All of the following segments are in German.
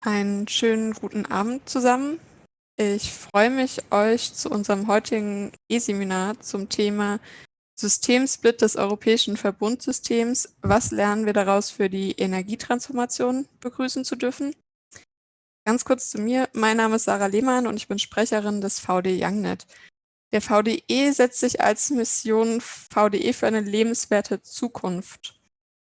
Einen schönen guten Abend zusammen. Ich freue mich, euch zu unserem heutigen E-Seminar zum Thema Systemsplit des europäischen Verbundsystems. Was lernen wir daraus für die Energietransformation begrüßen zu dürfen? Ganz kurz zu mir. Mein Name ist Sarah Lehmann und ich bin Sprecherin des VD Youngnet. Der VDE setzt sich als Mission VDE für eine lebenswerte Zukunft.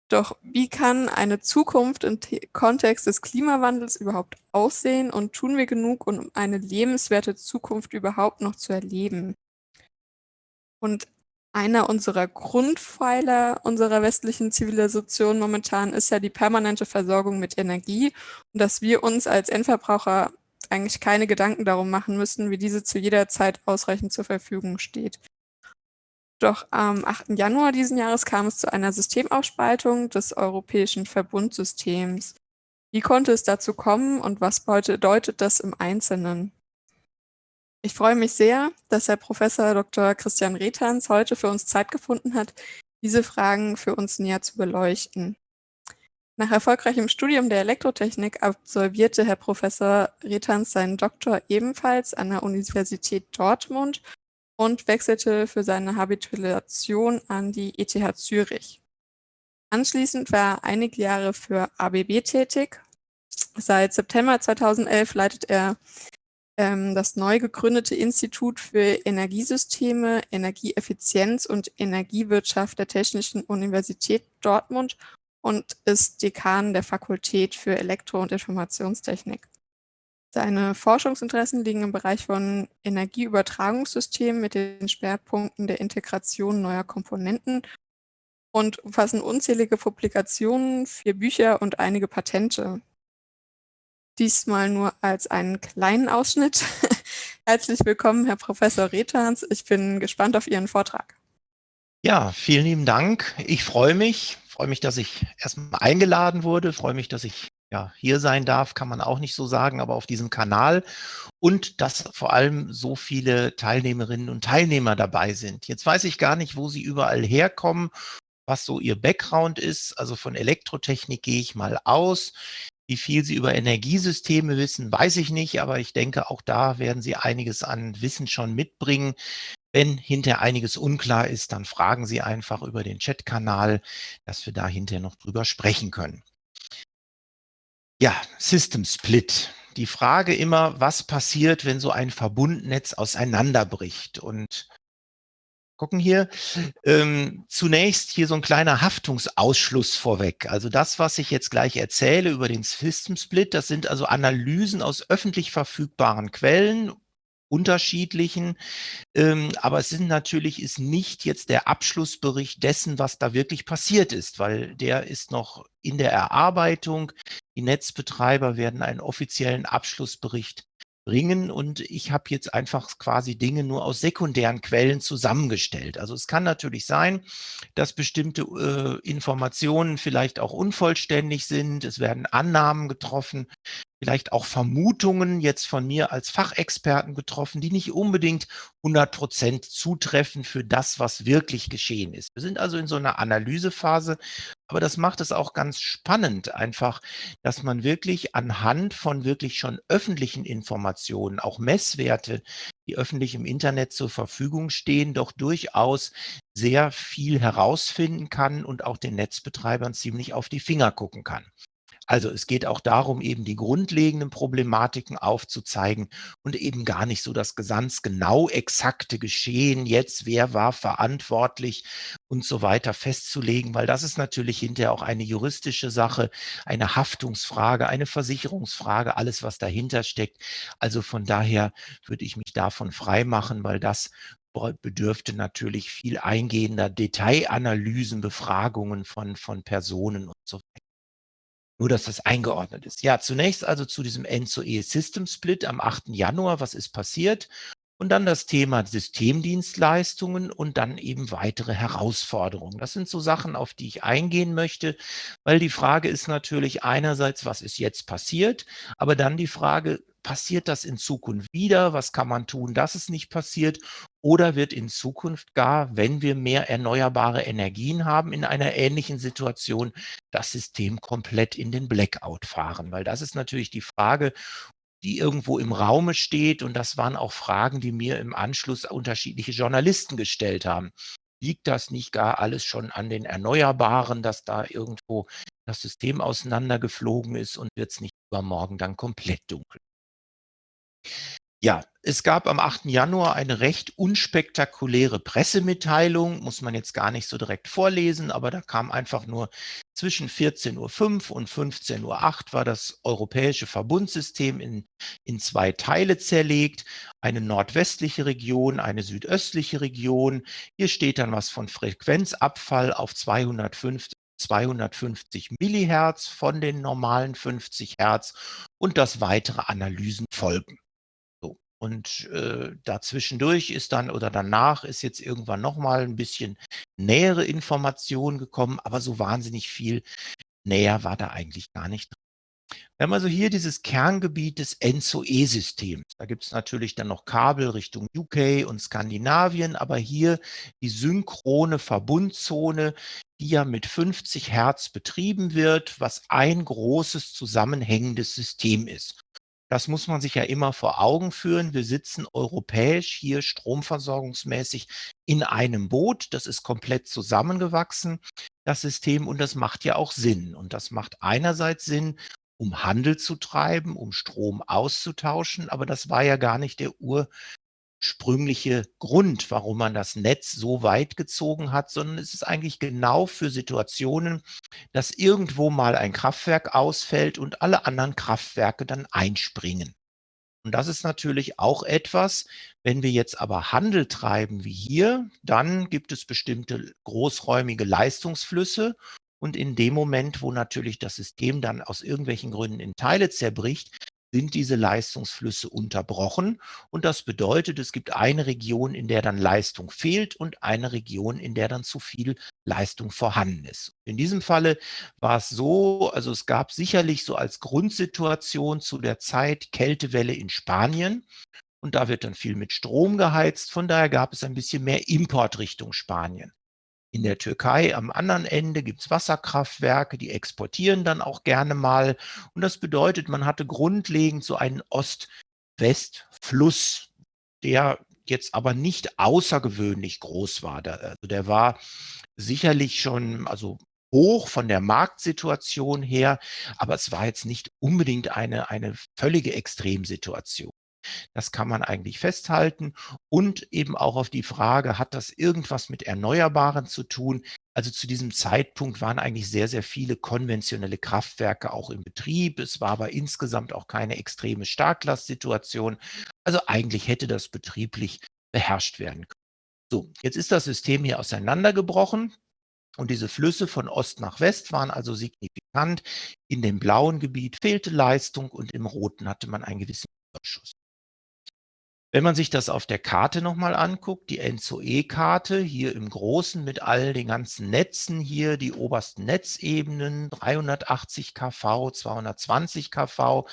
Doch wie kann eine Zukunft im Kontext des Klimawandels überhaupt aussehen und tun wir genug, um eine lebenswerte Zukunft überhaupt noch zu erleben? Und einer unserer Grundpfeiler unserer westlichen Zivilisation momentan ist ja die permanente Versorgung mit Energie und dass wir uns als Endverbraucher eigentlich keine Gedanken darum machen müssen, wie diese zu jeder Zeit ausreichend zur Verfügung steht. Doch am 8. Januar diesen Jahres kam es zu einer Systemaufspaltung des europäischen Verbundsystems. Wie konnte es dazu kommen und was bedeutet das im Einzelnen? Ich freue mich sehr, dass Herr Professor Dr. Christian Rethans heute für uns Zeit gefunden hat, diese Fragen für uns näher zu beleuchten. Nach erfolgreichem Studium der Elektrotechnik absolvierte Herr Professor Rethans seinen Doktor ebenfalls an der Universität Dortmund und wechselte für seine Habilitation an die ETH Zürich. Anschließend war er einige Jahre für ABB tätig. Seit September 2011 leitet er ähm, das neu gegründete Institut für Energiesysteme, Energieeffizienz und Energiewirtschaft der Technischen Universität Dortmund und ist Dekan der Fakultät für Elektro- und Informationstechnik. Seine Forschungsinteressen liegen im Bereich von Energieübertragungssystemen mit den Schwerpunkten der Integration neuer Komponenten und umfassen unzählige Publikationen, vier Bücher und einige Patente. Diesmal nur als einen kleinen Ausschnitt. Herzlich willkommen, Herr Professor Rethans. Ich bin gespannt auf Ihren Vortrag. Ja, vielen lieben Dank. Ich freue mich, freue mich, dass ich erstmal eingeladen wurde, freue mich, dass ich ja, hier sein darf, kann man auch nicht so sagen, aber auf diesem Kanal und dass vor allem so viele Teilnehmerinnen und Teilnehmer dabei sind. Jetzt weiß ich gar nicht, wo sie überall herkommen, was so ihr Background ist. Also von Elektrotechnik gehe ich mal aus. Wie viel Sie über Energiesysteme wissen, weiß ich nicht, aber ich denke, auch da werden Sie einiges an Wissen schon mitbringen. Wenn hinter einiges unklar ist, dann fragen Sie einfach über den Chatkanal, dass wir da hinterher noch drüber sprechen können. Ja, System Split. Die Frage immer, was passiert, wenn so ein Verbundnetz auseinanderbricht? Und gucken hier, ähm, zunächst hier so ein kleiner Haftungsausschluss vorweg. Also das, was ich jetzt gleich erzähle über den System Split, das sind also Analysen aus öffentlich verfügbaren Quellen, unterschiedlichen. Ähm, aber es sind natürlich ist nicht jetzt der Abschlussbericht dessen, was da wirklich passiert ist, weil der ist noch in der Erarbeitung. Die Netzbetreiber werden einen offiziellen Abschlussbericht bringen und ich habe jetzt einfach quasi Dinge nur aus sekundären Quellen zusammengestellt. Also es kann natürlich sein, dass bestimmte äh, Informationen vielleicht auch unvollständig sind. Es werden Annahmen getroffen, vielleicht auch Vermutungen jetzt von mir als Fachexperten getroffen, die nicht unbedingt 100 Prozent zutreffen für das, was wirklich geschehen ist. Wir sind also in so einer Analysephase, aber das macht es auch ganz spannend einfach, dass man wirklich anhand von wirklich schon öffentlichen Informationen, auch Messwerte, die öffentlich im Internet zur Verfügung stehen, doch durchaus sehr viel herausfinden kann und auch den Netzbetreibern ziemlich auf die Finger gucken kann. Also es geht auch darum, eben die grundlegenden Problematiken aufzuzeigen und eben gar nicht so das ganz genau exakte Geschehen jetzt, wer war verantwortlich und so weiter festzulegen, weil das ist natürlich hinterher auch eine juristische Sache, eine Haftungsfrage, eine Versicherungsfrage, alles, was dahinter steckt. Also von daher würde ich mich davon frei machen, weil das bedürfte natürlich viel eingehender Detailanalysen, Befragungen von, von Personen und so weiter. Nur, dass das eingeordnet ist. Ja, zunächst also zu diesem End-to-E System Split am 8. Januar. Was ist passiert? Und dann das Thema Systemdienstleistungen und dann eben weitere Herausforderungen. Das sind so Sachen, auf die ich eingehen möchte, weil die Frage ist natürlich einerseits, was ist jetzt passiert, aber dann die Frage, passiert das in Zukunft wieder? Was kann man tun, dass es nicht passiert? Oder wird in Zukunft gar, wenn wir mehr erneuerbare Energien haben, in einer ähnlichen Situation das System komplett in den Blackout fahren? Weil das ist natürlich die Frage, die irgendwo im Raume steht. Und das waren auch Fragen, die mir im Anschluss unterschiedliche Journalisten gestellt haben. Liegt das nicht gar alles schon an den Erneuerbaren, dass da irgendwo das System auseinandergeflogen ist und wird es nicht übermorgen dann komplett dunkel? Ja, es gab am 8. Januar eine recht unspektakuläre Pressemitteilung, muss man jetzt gar nicht so direkt vorlesen, aber da kam einfach nur zwischen 14.05 Uhr und 15.08 Uhr war das europäische Verbundsystem in, in zwei Teile zerlegt, eine nordwestliche Region, eine südöstliche Region. Hier steht dann was von Frequenzabfall auf 250 250 Millihertz von den normalen 50 Hertz und dass weitere Analysen folgen. Und äh, dazwischendurch ist dann oder danach ist jetzt irgendwann nochmal ein bisschen nähere Information gekommen, aber so wahnsinnig viel näher war da eigentlich gar nicht drin. Wir haben also hier dieses Kerngebiet des ENZO-E-Systems. Da gibt es natürlich dann noch Kabel Richtung UK und Skandinavien, aber hier die synchrone Verbundzone, die ja mit 50 Hertz betrieben wird, was ein großes zusammenhängendes System ist. Das muss man sich ja immer vor Augen führen. Wir sitzen europäisch hier stromversorgungsmäßig in einem Boot. Das ist komplett zusammengewachsen, das System, und das macht ja auch Sinn. Und das macht einerseits Sinn, um Handel zu treiben, um Strom auszutauschen, aber das war ja gar nicht der Ur ursprüngliche Grund, warum man das Netz so weit gezogen hat, sondern es ist eigentlich genau für Situationen, dass irgendwo mal ein Kraftwerk ausfällt und alle anderen Kraftwerke dann einspringen. Und das ist natürlich auch etwas, wenn wir jetzt aber Handel treiben wie hier, dann gibt es bestimmte großräumige Leistungsflüsse und in dem Moment, wo natürlich das System dann aus irgendwelchen Gründen in Teile zerbricht, sind diese Leistungsflüsse unterbrochen. Und das bedeutet, es gibt eine Region, in der dann Leistung fehlt und eine Region, in der dann zu viel Leistung vorhanden ist. In diesem Falle war es so, also es gab sicherlich so als Grundsituation zu der Zeit Kältewelle in Spanien. Und da wird dann viel mit Strom geheizt. Von daher gab es ein bisschen mehr Import Richtung Spanien. In der Türkei am anderen Ende gibt es Wasserkraftwerke, die exportieren dann auch gerne mal. Und das bedeutet, man hatte grundlegend so einen Ost-West-Fluss, der jetzt aber nicht außergewöhnlich groß war. Der, also der war sicherlich schon, also hoch von der Marktsituation her, aber es war jetzt nicht unbedingt eine, eine völlige Extremsituation. Das kann man eigentlich festhalten und eben auch auf die Frage, hat das irgendwas mit Erneuerbaren zu tun? Also zu diesem Zeitpunkt waren eigentlich sehr, sehr viele konventionelle Kraftwerke auch im Betrieb. Es war aber insgesamt auch keine extreme Starklastsituation. Also eigentlich hätte das betrieblich beherrscht werden können. So, jetzt ist das System hier auseinandergebrochen. Und diese Flüsse von Ost nach West waren also signifikant. In dem blauen Gebiet fehlte Leistung und im roten hatte man einen gewissen Überschuss. Wenn man sich das auf der Karte nochmal anguckt, die ENZO-E-Karte, hier im Großen mit all den ganzen Netzen hier, die obersten Netzebenen, 380 kV, 220 kV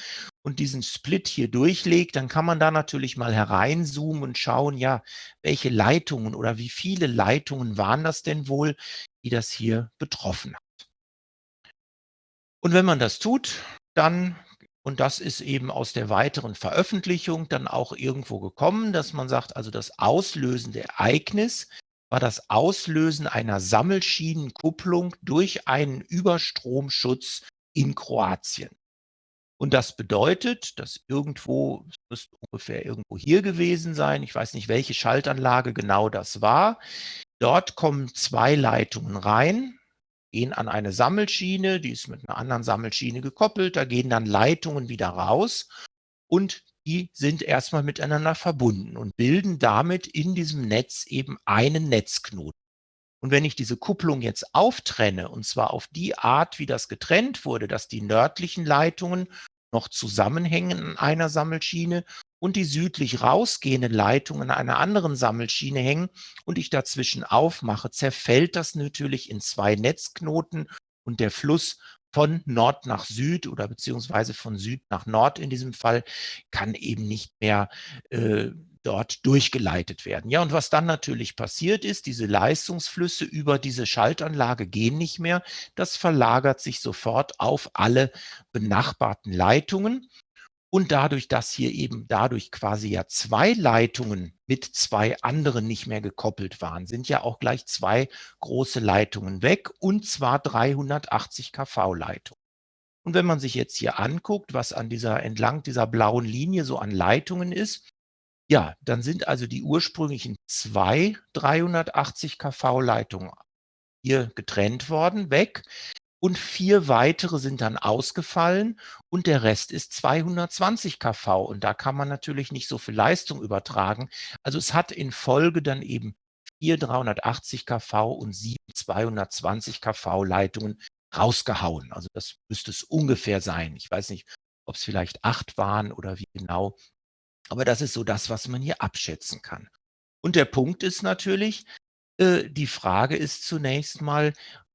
und diesen Split hier durchlegt, dann kann man da natürlich mal hereinzoomen und schauen, ja, welche Leitungen oder wie viele Leitungen waren das denn wohl, die das hier betroffen hat. Und wenn man das tut, dann und das ist eben aus der weiteren Veröffentlichung dann auch irgendwo gekommen, dass man sagt, also das auslösende Ereignis war das Auslösen einer Sammelschienenkupplung durch einen Überstromschutz in Kroatien. Und das bedeutet, dass irgendwo, es müsste ungefähr irgendwo hier gewesen sein, ich weiß nicht, welche Schaltanlage genau das war, dort kommen zwei Leitungen rein, gehen an eine Sammelschiene, die ist mit einer anderen Sammelschiene gekoppelt, da gehen dann Leitungen wieder raus und die sind erstmal miteinander verbunden und bilden damit in diesem Netz eben einen Netzknoten. Und wenn ich diese Kupplung jetzt auftrenne, und zwar auf die Art, wie das getrennt wurde, dass die nördlichen Leitungen noch zusammenhängen an einer Sammelschiene und die südlich rausgehenden Leitungen an einer anderen Sammelschiene hängen und ich dazwischen aufmache, zerfällt das natürlich in zwei Netzknoten und der Fluss von Nord nach Süd oder beziehungsweise von Süd nach Nord in diesem Fall kann eben nicht mehr äh, dort durchgeleitet werden. Ja, und was dann natürlich passiert ist, diese Leistungsflüsse über diese Schaltanlage gehen nicht mehr. Das verlagert sich sofort auf alle benachbarten Leitungen. Und dadurch, dass hier eben dadurch quasi ja zwei Leitungen mit zwei anderen nicht mehr gekoppelt waren, sind ja auch gleich zwei große Leitungen weg und zwar 380 kV-Leitungen. Und wenn man sich jetzt hier anguckt, was an dieser entlang dieser blauen Linie so an Leitungen ist, ja, dann sind also die ursprünglichen zwei 380 kV-Leitungen hier getrennt worden, weg und vier weitere sind dann ausgefallen und der Rest ist 220 kV und da kann man natürlich nicht so viel Leistung übertragen. Also es hat in Folge dann eben vier 380 kV und sieben 220 kV Leitungen rausgehauen. Also das müsste es ungefähr sein. Ich weiß nicht, ob es vielleicht acht waren oder wie genau. Aber das ist so das, was man hier abschätzen kann. Und der Punkt ist natürlich, äh, die Frage ist zunächst mal,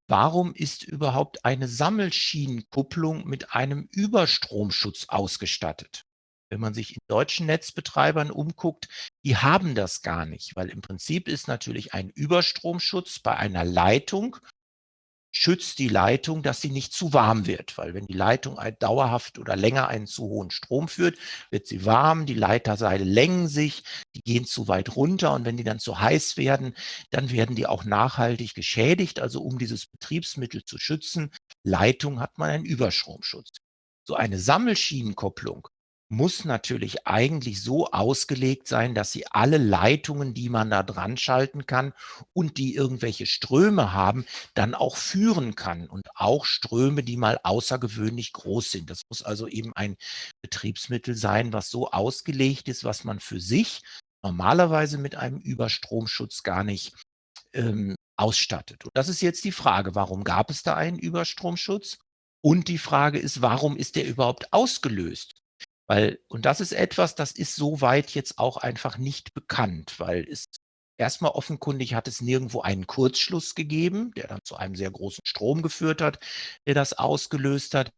Warum ist überhaupt eine Sammelschienenkupplung mit einem Überstromschutz ausgestattet? Wenn man sich in deutschen Netzbetreibern umguckt, die haben das gar nicht, weil im Prinzip ist natürlich ein Überstromschutz bei einer Leitung schützt die Leitung, dass sie nicht zu warm wird, weil wenn die Leitung dauerhaft oder länger einen zu hohen Strom führt, wird sie warm, die Leiterseile längen sich, die gehen zu weit runter und wenn die dann zu heiß werden, dann werden die auch nachhaltig geschädigt. Also um dieses Betriebsmittel zu schützen, Leitung hat man einen Überstromschutz. So eine Sammelschienenkopplung muss natürlich eigentlich so ausgelegt sein, dass sie alle Leitungen, die man da dran schalten kann und die irgendwelche Ströme haben, dann auch führen kann und auch Ströme, die mal außergewöhnlich groß sind. Das muss also eben ein Betriebsmittel sein, was so ausgelegt ist, was man für sich normalerweise mit einem Überstromschutz gar nicht ähm, ausstattet. Und das ist jetzt die Frage, warum gab es da einen Überstromschutz? Und die Frage ist, warum ist der überhaupt ausgelöst? Weil, und das ist etwas, das ist soweit jetzt auch einfach nicht bekannt, weil es erstmal offenkundig hat es nirgendwo einen Kurzschluss gegeben, der dann zu einem sehr großen Strom geführt hat, der das ausgelöst hat.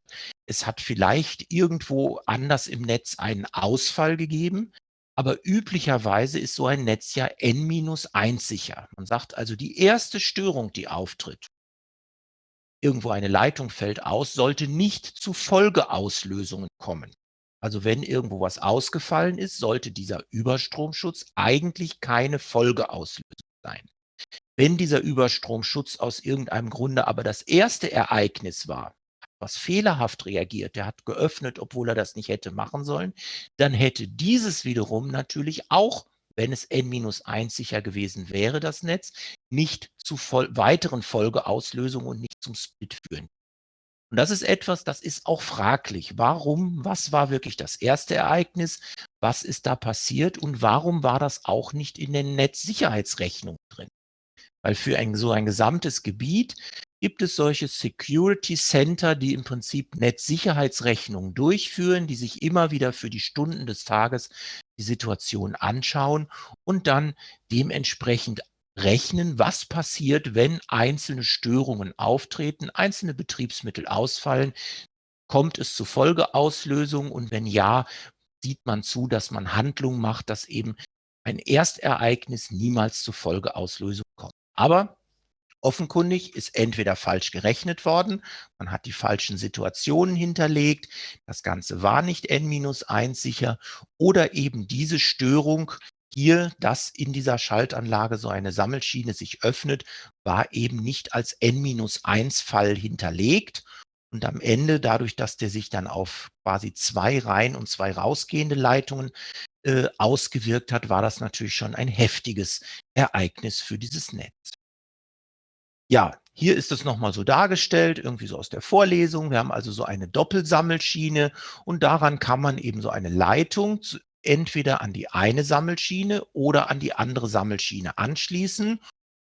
Es hat vielleicht irgendwo anders im Netz einen Ausfall gegeben, aber üblicherweise ist so ein Netz ja N-1 sicher. Man sagt also, die erste Störung, die auftritt, irgendwo eine Leitung fällt aus, sollte nicht zu Folgeauslösungen kommen. Also wenn irgendwo was ausgefallen ist, sollte dieser Überstromschutz eigentlich keine Folgeauslösung sein. Wenn dieser Überstromschutz aus irgendeinem Grunde aber das erste Ereignis war, was fehlerhaft reagiert, der hat geöffnet, obwohl er das nicht hätte machen sollen, dann hätte dieses wiederum natürlich auch, wenn es n-1 sicher gewesen wäre, das Netz, nicht zu weiteren Folgeauslösungen und nicht zum Split führen und das ist etwas, das ist auch fraglich. Warum? Was war wirklich das erste Ereignis? Was ist da passiert? Und warum war das auch nicht in den Netzsicherheitsrechnungen drin? Weil für ein, so ein gesamtes Gebiet gibt es solche Security Center, die im Prinzip Netzsicherheitsrechnungen durchführen, die sich immer wieder für die Stunden des Tages die Situation anschauen und dann dementsprechend rechnen, was passiert, wenn einzelne Störungen auftreten, einzelne Betriebsmittel ausfallen. Kommt es zu Folgeauslösungen und wenn ja, sieht man zu, dass man Handlungen macht, dass eben ein Erstereignis niemals zu Folgeauslösung kommt. Aber offenkundig ist entweder falsch gerechnet worden, man hat die falschen Situationen hinterlegt, das Ganze war nicht N-1 sicher oder eben diese Störung hier, dass in dieser Schaltanlage so eine Sammelschiene sich öffnet, war eben nicht als N-1-Fall hinterlegt. Und am Ende, dadurch, dass der sich dann auf quasi zwei rein und zwei rausgehende Leitungen äh, ausgewirkt hat, war das natürlich schon ein heftiges Ereignis für dieses Netz. Ja, hier ist es nochmal so dargestellt, irgendwie so aus der Vorlesung. Wir haben also so eine Doppelsammelschiene und daran kann man eben so eine Leitung entweder an die eine Sammelschiene oder an die andere Sammelschiene anschließen.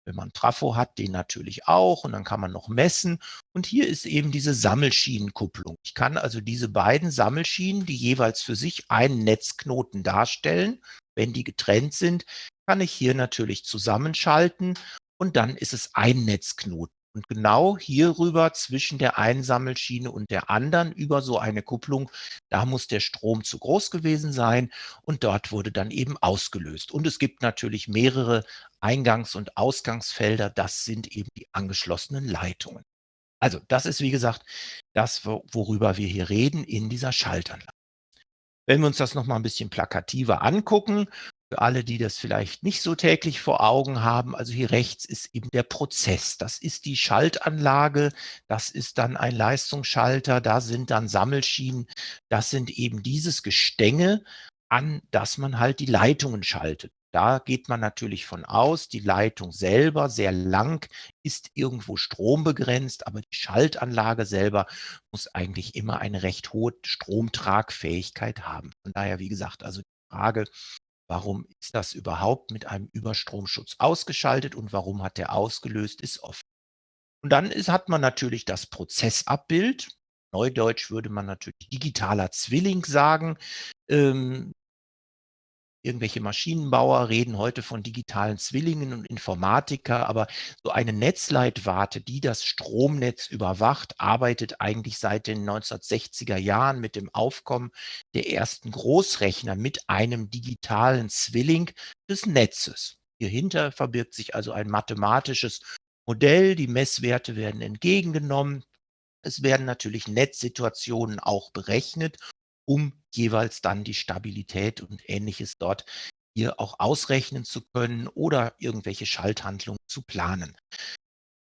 Wenn man Trafo hat, den natürlich auch und dann kann man noch messen. Und hier ist eben diese Sammelschienenkupplung. Ich kann also diese beiden Sammelschienen, die jeweils für sich einen Netzknoten darstellen, wenn die getrennt sind, kann ich hier natürlich zusammenschalten und dann ist es ein Netzknoten. Und genau hierüber zwischen der einen Sammelschiene und der anderen über so eine Kupplung, da muss der Strom zu groß gewesen sein und dort wurde dann eben ausgelöst. Und es gibt natürlich mehrere Eingangs- und Ausgangsfelder, das sind eben die angeschlossenen Leitungen. Also das ist, wie gesagt, das, worüber wir hier reden in dieser Schaltanlage. Wenn wir uns das noch mal ein bisschen plakativer angucken, für alle, die das vielleicht nicht so täglich vor Augen haben, also hier rechts ist eben der Prozess. Das ist die Schaltanlage, das ist dann ein Leistungsschalter, da sind dann Sammelschienen. Das sind eben dieses Gestänge, an das man halt die Leitungen schaltet. Da geht man natürlich von aus, die Leitung selber, sehr lang, ist irgendwo strombegrenzt, aber die Schaltanlage selber muss eigentlich immer eine recht hohe Stromtragfähigkeit haben. Von daher, wie gesagt, also die Frage, warum ist das überhaupt mit einem Überstromschutz ausgeschaltet und warum hat der ausgelöst, ist offen. Und dann ist, hat man natürlich das Prozessabbild. Neudeutsch würde man natürlich digitaler Zwilling sagen. Ähm, Irgendwelche Maschinenbauer reden heute von digitalen Zwillingen und Informatiker, aber so eine Netzleitwarte, die das Stromnetz überwacht, arbeitet eigentlich seit den 1960er Jahren mit dem Aufkommen der ersten Großrechner mit einem digitalen Zwilling des Netzes. Hierhinter verbirgt sich also ein mathematisches Modell, die Messwerte werden entgegengenommen, es werden natürlich Netzsituationen auch berechnet um jeweils dann die Stabilität und Ähnliches dort hier auch ausrechnen zu können oder irgendwelche Schalthandlungen zu planen.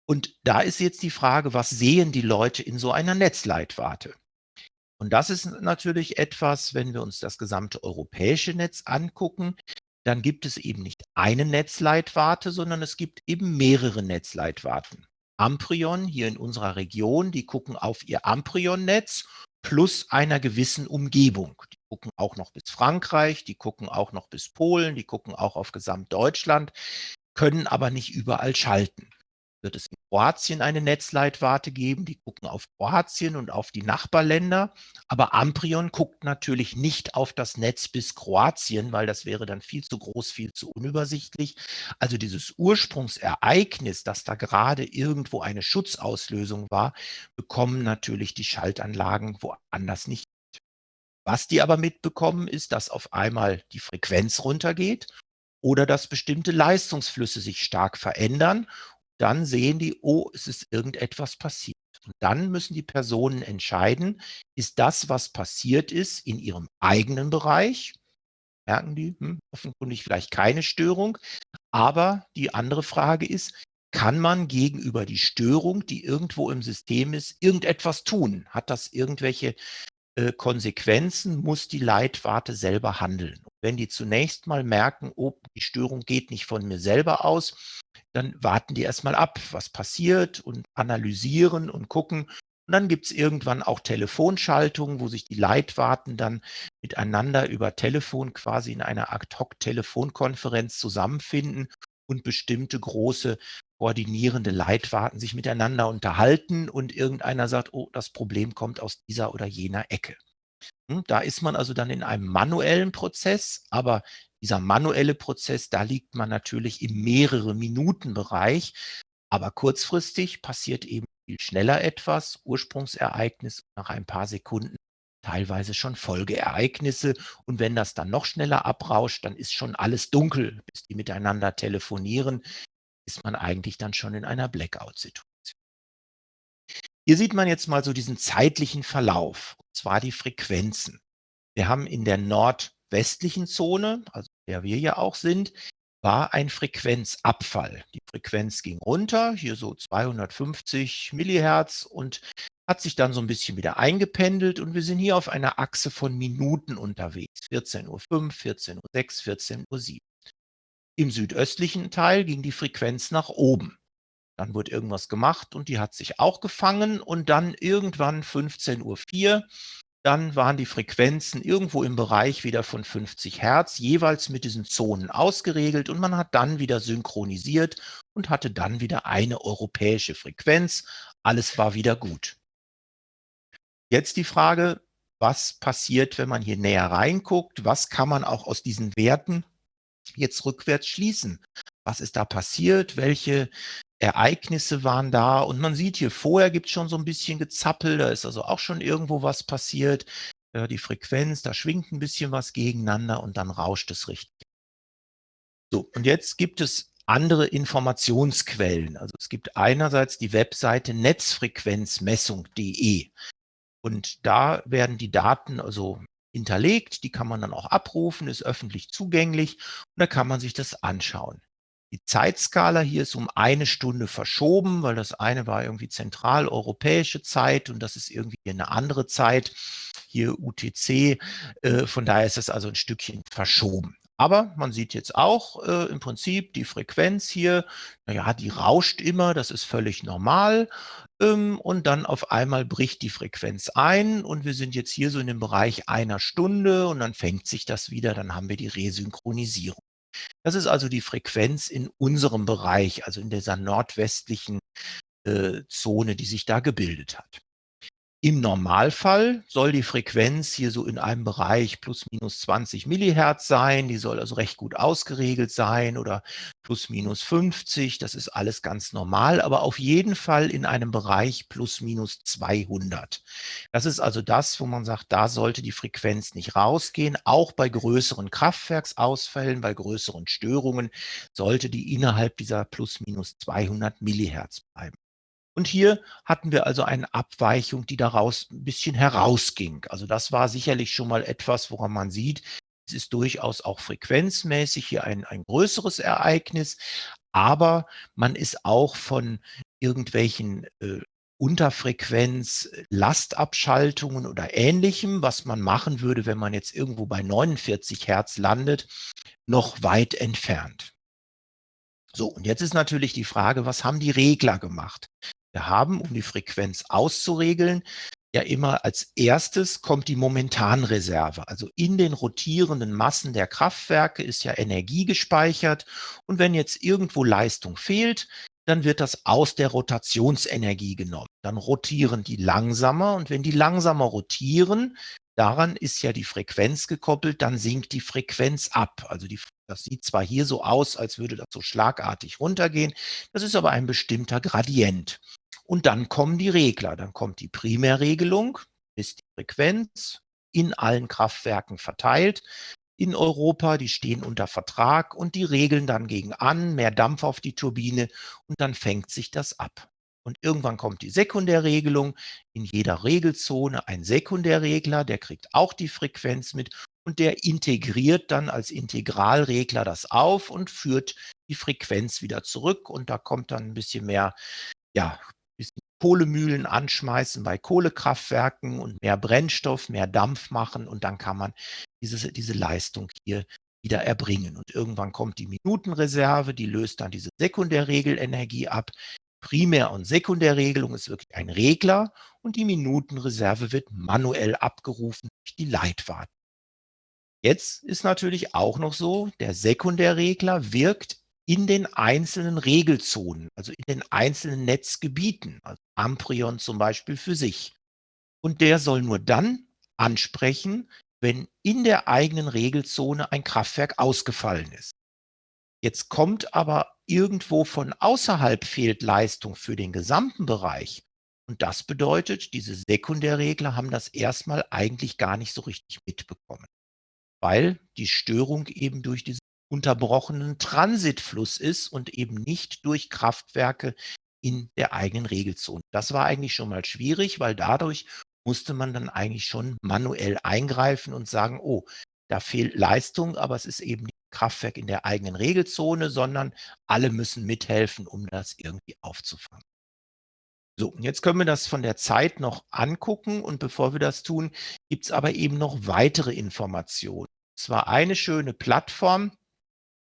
Und da ist jetzt die Frage, was sehen die Leute in so einer Netzleitwarte? Und das ist natürlich etwas, wenn wir uns das gesamte europäische Netz angucken, dann gibt es eben nicht eine Netzleitwarte, sondern es gibt eben mehrere Netzleitwarten. Amprion hier in unserer Region, die gucken auf ihr Amprion-Netz plus einer gewissen Umgebung. Die gucken auch noch bis Frankreich, die gucken auch noch bis Polen, die gucken auch auf Gesamtdeutschland, können aber nicht überall schalten wird es in Kroatien eine Netzleitwarte geben. Die gucken auf Kroatien und auf die Nachbarländer. Aber Amprion guckt natürlich nicht auf das Netz bis Kroatien, weil das wäre dann viel zu groß, viel zu unübersichtlich. Also dieses Ursprungsereignis, dass da gerade irgendwo eine Schutzauslösung war, bekommen natürlich die Schaltanlagen woanders nicht. Was die aber mitbekommen, ist, dass auf einmal die Frequenz runtergeht oder dass bestimmte Leistungsflüsse sich stark verändern dann sehen die, oh, es ist irgendetwas passiert. Und dann müssen die Personen entscheiden, ist das, was passiert ist, in ihrem eigenen Bereich, merken die, hm, offenkundig vielleicht keine Störung, aber die andere Frage ist, kann man gegenüber die Störung, die irgendwo im System ist, irgendetwas tun? Hat das irgendwelche äh, Konsequenzen? Muss die Leitwarte selber handeln? Wenn die zunächst mal merken, oh, die Störung geht nicht von mir selber aus, dann warten die erstmal ab, was passiert und analysieren und gucken. Und dann gibt es irgendwann auch Telefonschaltungen, wo sich die Leitwarten dann miteinander über Telefon quasi in einer Ad-Hoc-Telefonkonferenz zusammenfinden und bestimmte große koordinierende Leitwarten sich miteinander unterhalten und irgendeiner sagt, oh, das Problem kommt aus dieser oder jener Ecke. Hm, da ist man also dann in einem manuellen Prozess, aber dieser manuelle Prozess, da liegt man natürlich im mehrere Minuten Bereich, aber kurzfristig passiert eben viel schneller etwas, Ursprungsereignis nach ein paar Sekunden teilweise schon Folgeereignisse. Und wenn das dann noch schneller abrauscht, dann ist schon alles dunkel, bis die miteinander telefonieren, ist man eigentlich dann schon in einer Blackout-Situation. Hier sieht man jetzt mal so diesen zeitlichen Verlauf, und zwar die Frequenzen. Wir haben in der nordwestlichen Zone, also der wir ja auch sind, war ein Frequenzabfall. Die Frequenz ging runter, hier so 250 Millihertz und hat sich dann so ein bisschen wieder eingependelt und wir sind hier auf einer Achse von Minuten unterwegs. 14.05 Uhr, 14.06 Uhr, 14.07 Uhr. Im südöstlichen Teil ging die Frequenz nach oben. Dann wurde irgendwas gemacht und die hat sich auch gefangen und dann irgendwann 15.04 Uhr dann waren die Frequenzen irgendwo im Bereich wieder von 50 Hertz, jeweils mit diesen Zonen ausgeregelt und man hat dann wieder synchronisiert und hatte dann wieder eine europäische Frequenz. Alles war wieder gut. Jetzt die Frage, was passiert, wenn man hier näher reinguckt? Was kann man auch aus diesen Werten jetzt rückwärts schließen? Was ist da passiert? Welche Ereignisse waren da und man sieht hier, vorher gibt es schon so ein bisschen Gezappel, da ist also auch schon irgendwo was passiert. Ja, die Frequenz, da schwingt ein bisschen was gegeneinander und dann rauscht es richtig. So, und jetzt gibt es andere Informationsquellen. Also es gibt einerseits die Webseite netzfrequenzmessung.de und da werden die Daten also hinterlegt, die kann man dann auch abrufen, ist öffentlich zugänglich und da kann man sich das anschauen. Die Zeitskala hier ist um eine Stunde verschoben, weil das eine war irgendwie zentraleuropäische Zeit und das ist irgendwie eine andere Zeit, hier UTC. Äh, von daher ist es also ein Stückchen verschoben. Aber man sieht jetzt auch äh, im Prinzip die Frequenz hier, naja, die rauscht immer, das ist völlig normal. Ähm, und dann auf einmal bricht die Frequenz ein und wir sind jetzt hier so in dem Bereich einer Stunde und dann fängt sich das wieder, dann haben wir die Resynchronisierung. Das ist also die Frequenz in unserem Bereich, also in dieser nordwestlichen äh, Zone, die sich da gebildet hat. Im Normalfall soll die Frequenz hier so in einem Bereich plus minus 20 Millihertz sein. Die soll also recht gut ausgeregelt sein oder plus minus 50. Das ist alles ganz normal, aber auf jeden Fall in einem Bereich plus minus 200. Das ist also das, wo man sagt, da sollte die Frequenz nicht rausgehen. Auch bei größeren Kraftwerksausfällen, bei größeren Störungen sollte die innerhalb dieser plus minus 200 Millihertz bleiben. Und hier hatten wir also eine Abweichung, die daraus ein bisschen herausging. Also das war sicherlich schon mal etwas, woran man sieht, es ist durchaus auch frequenzmäßig hier ein, ein größeres Ereignis, aber man ist auch von irgendwelchen äh, Unterfrequenz, Lastabschaltungen oder ähnlichem, was man machen würde, wenn man jetzt irgendwo bei 49 Hertz landet, noch weit entfernt. So, und jetzt ist natürlich die Frage, was haben die Regler gemacht? Wir haben, um die Frequenz auszuregeln, ja immer als erstes kommt die Momentanreserve. Also in den rotierenden Massen der Kraftwerke ist ja Energie gespeichert. Und wenn jetzt irgendwo Leistung fehlt, dann wird das aus der Rotationsenergie genommen. Dann rotieren die langsamer und wenn die langsamer rotieren, daran ist ja die Frequenz gekoppelt, dann sinkt die Frequenz ab. Also die, das sieht zwar hier so aus, als würde das so schlagartig runtergehen, das ist aber ein bestimmter Gradient. Und dann kommen die Regler. Dann kommt die Primärregelung, ist die Frequenz in allen Kraftwerken verteilt in Europa, die stehen unter Vertrag und die regeln dann gegen an, mehr Dampf auf die Turbine und dann fängt sich das ab. Und irgendwann kommt die Sekundärregelung, in jeder Regelzone ein Sekundärregler, der kriegt auch die Frequenz mit und der integriert dann als Integralregler das auf und führt die Frequenz wieder zurück und da kommt dann ein bisschen mehr ja, Kohlemühlen anschmeißen bei Kohlekraftwerken und mehr Brennstoff, mehr Dampf machen und dann kann man diese, diese Leistung hier wieder erbringen. Und irgendwann kommt die Minutenreserve, die löst dann diese Sekundärregelenergie ab. Primär- und Sekundärregelung ist wirklich ein Regler und die Minutenreserve wird manuell abgerufen durch die Leitwarten. Jetzt ist natürlich auch noch so, der Sekundärregler wirkt in den einzelnen Regelzonen, also in den einzelnen Netzgebieten, also Amprion zum Beispiel für sich. Und der soll nur dann ansprechen, wenn in der eigenen Regelzone ein Kraftwerk ausgefallen ist. Jetzt kommt aber irgendwo von außerhalb fehlt Leistung für den gesamten Bereich. Und das bedeutet, diese Sekundärregler haben das erstmal eigentlich gar nicht so richtig mitbekommen, weil die Störung eben durch diese unterbrochenen Transitfluss ist und eben nicht durch Kraftwerke in der eigenen Regelzone. Das war eigentlich schon mal schwierig, weil dadurch musste man dann eigentlich schon manuell eingreifen und sagen, oh, da fehlt Leistung, aber es ist eben nicht Kraftwerk in der eigenen Regelzone, sondern alle müssen mithelfen, um das irgendwie aufzufangen. So, und jetzt können wir das von der Zeit noch angucken und bevor wir das tun, gibt es aber eben noch weitere Informationen. Es war eine schöne Plattform,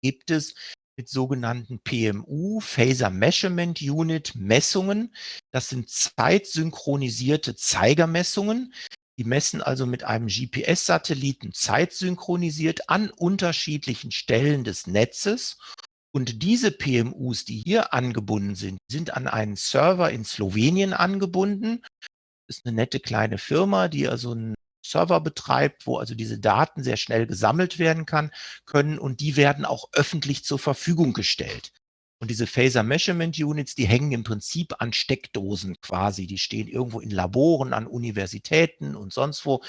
gibt es mit sogenannten PMU, Phaser Measurement Unit Messungen. Das sind zeitsynchronisierte Zeigermessungen. Die messen also mit einem GPS-Satelliten zeitsynchronisiert an unterschiedlichen Stellen des Netzes. Und diese PMUs, die hier angebunden sind, sind an einen Server in Slowenien angebunden. Das ist eine nette kleine Firma, die also ein Server betreibt, wo also diese Daten sehr schnell gesammelt werden kann, können und die werden auch öffentlich zur Verfügung gestellt. Und diese Phaser Measurement Units, die hängen im Prinzip an Steckdosen quasi. Die stehen irgendwo in Laboren, an Universitäten und sonst wo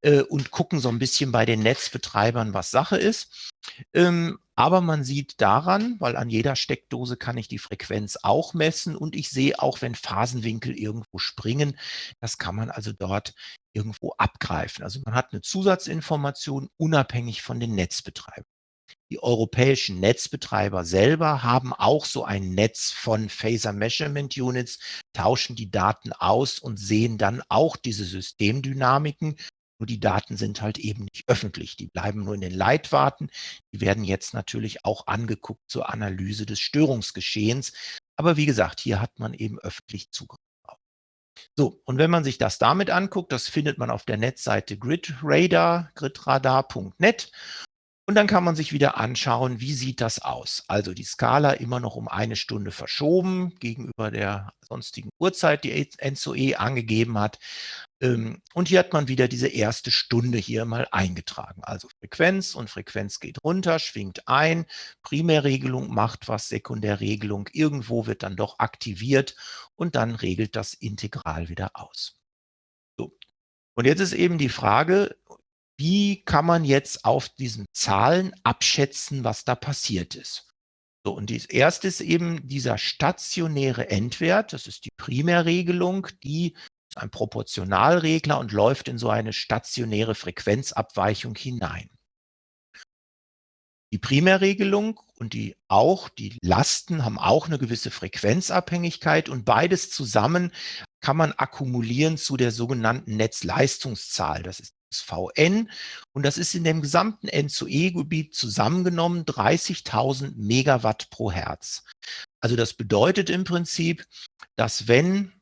äh, und gucken so ein bisschen bei den Netzbetreibern, was Sache ist. Ähm, aber man sieht daran, weil an jeder Steckdose kann ich die Frequenz auch messen und ich sehe auch, wenn Phasenwinkel irgendwo springen, das kann man also dort irgendwo abgreifen. Also man hat eine Zusatzinformation unabhängig von den Netzbetreibern. Die europäischen Netzbetreiber selber haben auch so ein Netz von Phaser Measurement Units, tauschen die Daten aus und sehen dann auch diese Systemdynamiken. Nur die Daten sind halt eben nicht öffentlich. Die bleiben nur in den Leitwarten. Die werden jetzt natürlich auch angeguckt zur Analyse des Störungsgeschehens. Aber wie gesagt, hier hat man eben öffentlich Zugriff. So, und wenn man sich das damit anguckt, das findet man auf der Netzseite gridradar, gridradar.net. Und dann kann man sich wieder anschauen, wie sieht das aus? Also die Skala immer noch um eine Stunde verschoben gegenüber der sonstigen Uhrzeit, die NZOE angegeben hat. Ähm, und hier hat man wieder diese erste Stunde hier mal eingetragen. Also Frequenz und Frequenz geht runter, schwingt ein, Primärregelung macht was, Sekundärregelung irgendwo wird dann doch aktiviert und dann regelt das Integral wieder aus. So. Und jetzt ist eben die Frage, wie kann man jetzt auf diesen Zahlen abschätzen, was da passiert ist? So, und das erste ist eben dieser stationäre Endwert. Das ist die Primärregelung, die ein Proportionalregler und läuft in so eine stationäre Frequenzabweichung hinein. Die Primärregelung und die auch die Lasten haben auch eine gewisse Frequenzabhängigkeit und beides zusammen kann man akkumulieren zu der sogenannten Netzleistungszahl. Das ist VN und das ist in dem gesamten N2E-Gebiet zusammengenommen 30.000 Megawatt pro Hertz. Also das bedeutet im Prinzip, dass wenn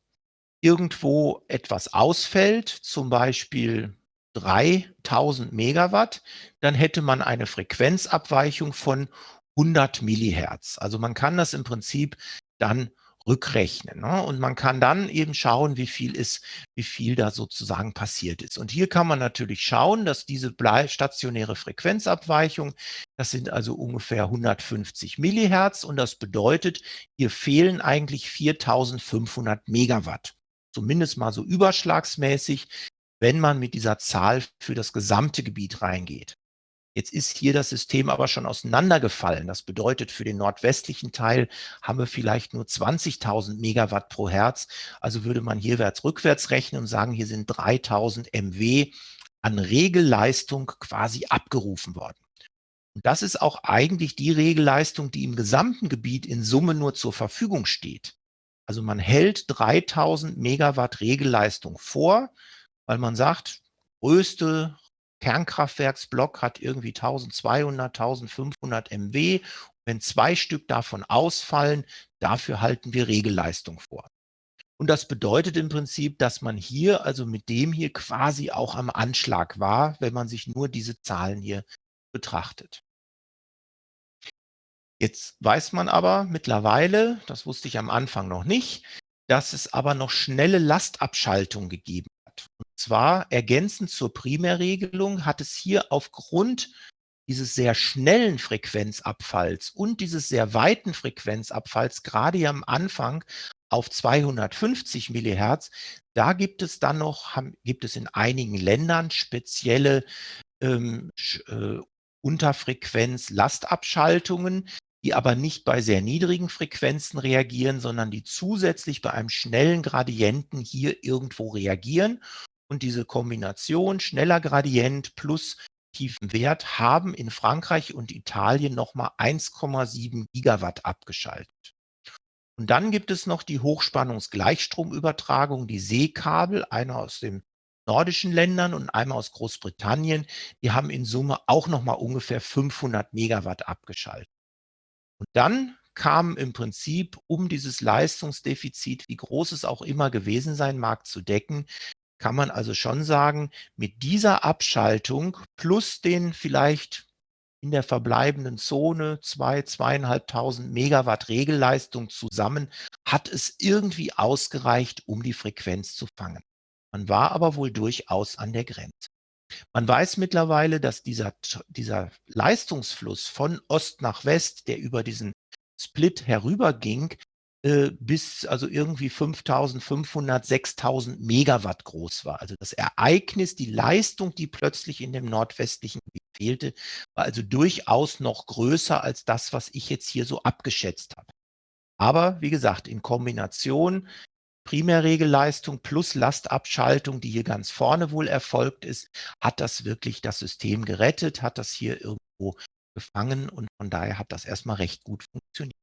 irgendwo etwas ausfällt, zum Beispiel 3000 Megawatt, dann hätte man eine Frequenzabweichung von 100 Millihertz. Also man kann das im Prinzip dann rückrechnen. Ne? Und man kann dann eben schauen, wie viel ist, wie viel da sozusagen passiert ist. Und hier kann man natürlich schauen, dass diese stationäre Frequenzabweichung, das sind also ungefähr 150 Millihertz und das bedeutet, hier fehlen eigentlich 4500 Megawatt. Zumindest mal so überschlagsmäßig, wenn man mit dieser Zahl für das gesamte Gebiet reingeht. Jetzt ist hier das System aber schon auseinandergefallen. Das bedeutet, für den nordwestlichen Teil haben wir vielleicht nur 20.000 Megawatt pro Hertz. Also würde man hierwärts rückwärts rechnen und sagen, hier sind 3.000 MW an Regelleistung quasi abgerufen worden. Und das ist auch eigentlich die Regelleistung, die im gesamten Gebiet in Summe nur zur Verfügung steht. Also man hält 3000 Megawatt Regelleistung vor, weil man sagt, größte Kernkraftwerksblock hat irgendwie 1200, 1500 MW. Wenn zwei Stück davon ausfallen, dafür halten wir Regelleistung vor. Und das bedeutet im Prinzip, dass man hier, also mit dem hier quasi auch am Anschlag war, wenn man sich nur diese Zahlen hier betrachtet. Jetzt weiß man aber mittlerweile, das wusste ich am Anfang noch nicht, dass es aber noch schnelle Lastabschaltung gegeben und zwar ergänzend zur Primärregelung hat es hier aufgrund dieses sehr schnellen Frequenzabfalls und dieses sehr weiten Frequenzabfalls, gerade am Anfang auf 250 Millihertz, da gibt es dann noch, gibt es in einigen Ländern spezielle ähm, äh, Unterfrequenz-Lastabschaltungen, die aber nicht bei sehr niedrigen Frequenzen reagieren, sondern die zusätzlich bei einem schnellen Gradienten hier irgendwo reagieren. Und diese Kombination schneller Gradient plus tiefen Wert haben in Frankreich und Italien nochmal 1,7 Gigawatt abgeschaltet. Und dann gibt es noch die Hochspannungsgleichstromübertragung, die Seekabel, einer aus den nordischen Ländern und einmal aus Großbritannien. Die haben in Summe auch nochmal ungefähr 500 Megawatt abgeschaltet. Und dann kam im Prinzip, um dieses Leistungsdefizit, wie groß es auch immer gewesen sein mag, zu decken, kann man also schon sagen, mit dieser Abschaltung plus den vielleicht in der verbleibenden Zone zwei, zweieinhalbtausend Megawatt Regelleistung zusammen, hat es irgendwie ausgereicht, um die Frequenz zu fangen. Man war aber wohl durchaus an der Grenze. Man weiß mittlerweile, dass dieser, dieser Leistungsfluss von Ost nach West, der über diesen Split herüberging, äh, bis also irgendwie 5.500, 6.000 Megawatt groß war. Also das Ereignis, die Leistung, die plötzlich in dem nordwestlichen Gebiet fehlte, war also durchaus noch größer als das, was ich jetzt hier so abgeschätzt habe. Aber wie gesagt, in Kombination Primärregelleistung plus Lastabschaltung, die hier ganz vorne wohl erfolgt ist, hat das wirklich das System gerettet, hat das hier irgendwo gefangen? Und von daher hat das erstmal recht gut funktioniert.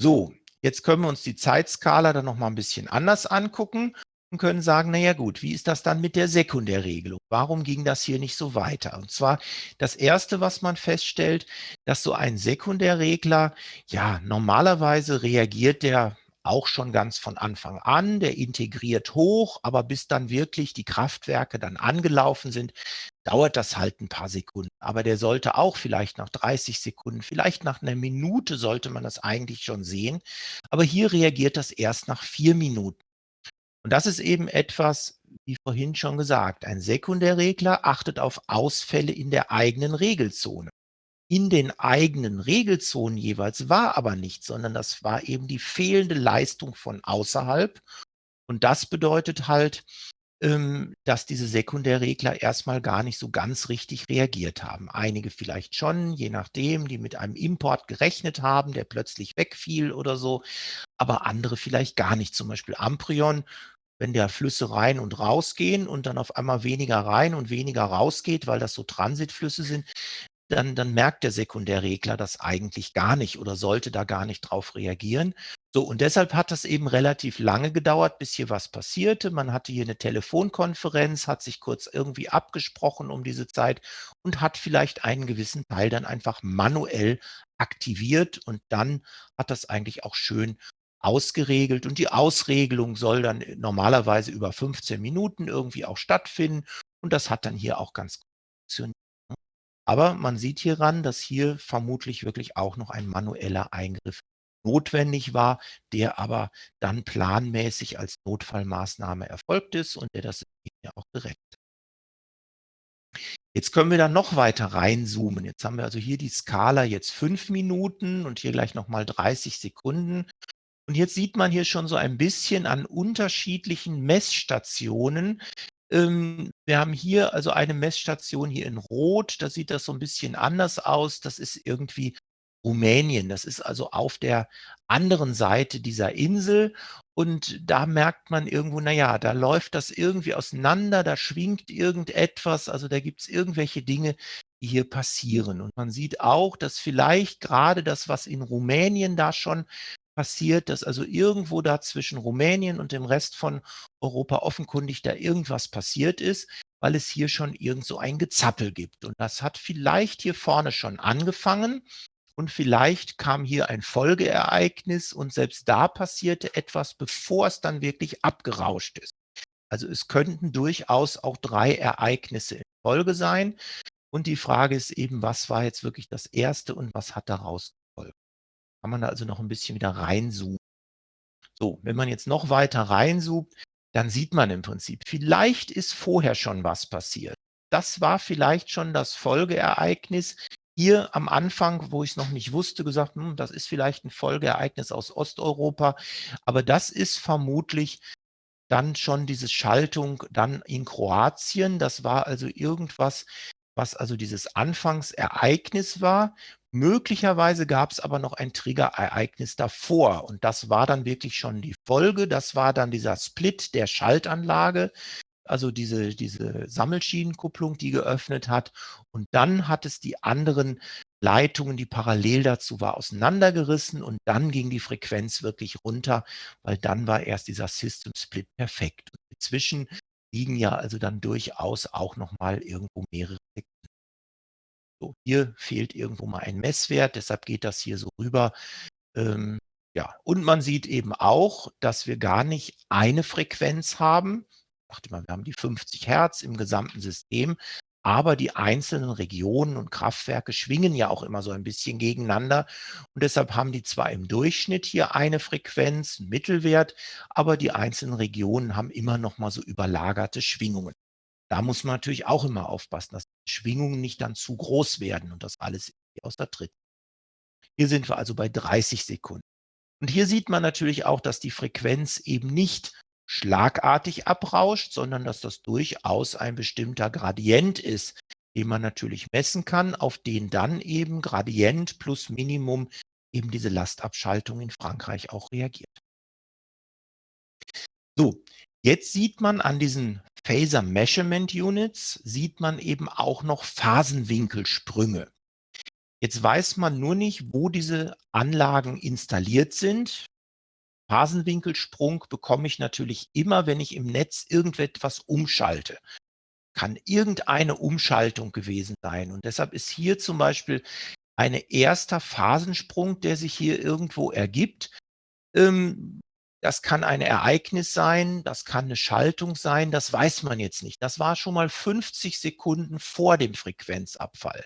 So, jetzt können wir uns die Zeitskala dann noch mal ein bisschen anders angucken können sagen, na ja gut, wie ist das dann mit der Sekundärregelung? Warum ging das hier nicht so weiter? Und zwar das Erste, was man feststellt, dass so ein Sekundärregler, ja, normalerweise reagiert der auch schon ganz von Anfang an, der integriert hoch, aber bis dann wirklich die Kraftwerke dann angelaufen sind, dauert das halt ein paar Sekunden. Aber der sollte auch vielleicht nach 30 Sekunden, vielleicht nach einer Minute sollte man das eigentlich schon sehen. Aber hier reagiert das erst nach vier Minuten. Und das ist eben etwas, wie vorhin schon gesagt, ein Sekundärregler achtet auf Ausfälle in der eigenen Regelzone in den eigenen Regelzonen jeweils war aber nicht, sondern das war eben die fehlende Leistung von außerhalb. Und das bedeutet halt, ähm, dass diese Sekundärregler erstmal gar nicht so ganz richtig reagiert haben. Einige vielleicht schon, je nachdem, die mit einem Import gerechnet haben, der plötzlich wegfiel oder so, aber andere vielleicht gar nicht. Zum Beispiel Amprion, wenn der Flüsse rein und rausgehen und dann auf einmal weniger rein und weniger rausgeht, weil das so Transitflüsse sind, dann, dann merkt der Sekundärregler das eigentlich gar nicht oder sollte da gar nicht drauf reagieren. So, und deshalb hat das eben relativ lange gedauert, bis hier was passierte. Man hatte hier eine Telefonkonferenz, hat sich kurz irgendwie abgesprochen um diese Zeit und hat vielleicht einen gewissen Teil dann einfach manuell aktiviert und dann hat das eigentlich auch schön ausgeregelt und die Ausregelung soll dann normalerweise über 15 Minuten irgendwie auch stattfinden und das hat dann hier auch ganz gut funktioniert. Aber man sieht hieran, dass hier vermutlich wirklich auch noch ein manueller Eingriff notwendig war, der aber dann planmäßig als Notfallmaßnahme erfolgt ist und der das ja auch gerettet hat. Jetzt können wir dann noch weiter reinzoomen. Jetzt haben wir also hier die Skala jetzt fünf Minuten und hier gleich nochmal 30 Sekunden. Und jetzt sieht man hier schon so ein bisschen an unterschiedlichen Messstationen, ähm, wir haben hier also eine Messstation hier in Rot, da sieht das so ein bisschen anders aus. Das ist irgendwie Rumänien. Das ist also auf der anderen Seite dieser Insel und da merkt man irgendwo, na ja, da läuft das irgendwie auseinander, da schwingt irgendetwas, also da gibt es irgendwelche Dinge, die hier passieren. Und man sieht auch, dass vielleicht gerade das, was in Rumänien da schon passiert, dass also irgendwo da zwischen Rumänien und dem Rest von Europa offenkundig da irgendwas passiert ist, weil es hier schon irgend so ein Gezappel gibt. Und das hat vielleicht hier vorne schon angefangen und vielleicht kam hier ein Folgeereignis und selbst da passierte etwas, bevor es dann wirklich abgerauscht ist. Also es könnten durchaus auch drei Ereignisse in Folge sein. Und die Frage ist eben, was war jetzt wirklich das erste und was hat daraus kann man da also noch ein bisschen wieder reinzoomen. So, wenn man jetzt noch weiter reinzoomt, dann sieht man im Prinzip, vielleicht ist vorher schon was passiert. Das war vielleicht schon das Folgeereignis. Hier am Anfang, wo ich es noch nicht wusste, gesagt, hm, das ist vielleicht ein Folgeereignis aus Osteuropa, aber das ist vermutlich dann schon diese Schaltung dann in Kroatien. Das war also irgendwas, was also dieses Anfangsereignis war, Möglicherweise gab es aber noch ein Triggerereignis davor und das war dann wirklich schon die Folge. Das war dann dieser Split der Schaltanlage, also diese, diese Sammelschienenkupplung, die geöffnet hat. Und dann hat es die anderen Leitungen, die parallel dazu war, auseinandergerissen und dann ging die Frequenz wirklich runter, weil dann war erst dieser System Split perfekt. Und inzwischen liegen ja also dann durchaus auch nochmal irgendwo mehrere Sekunden so, hier fehlt irgendwo mal ein Messwert, deshalb geht das hier so rüber. Ähm, ja, und man sieht eben auch, dass wir gar nicht eine Frequenz haben. Ich dachte mal, wir haben die 50 Hertz im gesamten System, aber die einzelnen Regionen und Kraftwerke schwingen ja auch immer so ein bisschen gegeneinander. Und deshalb haben die zwar im Durchschnitt hier eine Frequenz, einen Mittelwert, aber die einzelnen Regionen haben immer noch mal so überlagerte Schwingungen. Da muss man natürlich auch immer aufpassen, dass Schwingungen nicht dann zu groß werden und das alles aus der Tritt. Hier sind wir also bei 30 Sekunden. Und hier sieht man natürlich auch, dass die Frequenz eben nicht schlagartig abrauscht, sondern dass das durchaus ein bestimmter Gradient ist, den man natürlich messen kann, auf den dann eben Gradient plus Minimum eben diese Lastabschaltung in Frankreich auch reagiert. So, jetzt sieht man an diesen Phaser Measurement Units, sieht man eben auch noch Phasenwinkelsprünge. Jetzt weiß man nur nicht, wo diese Anlagen installiert sind. Phasenwinkelsprung bekomme ich natürlich immer, wenn ich im Netz irgendetwas umschalte. Kann irgendeine Umschaltung gewesen sein. Und deshalb ist hier zum Beispiel ein erster Phasensprung, der sich hier irgendwo ergibt. Ähm, das kann ein Ereignis sein, das kann eine Schaltung sein, das weiß man jetzt nicht. Das war schon mal 50 Sekunden vor dem Frequenzabfall.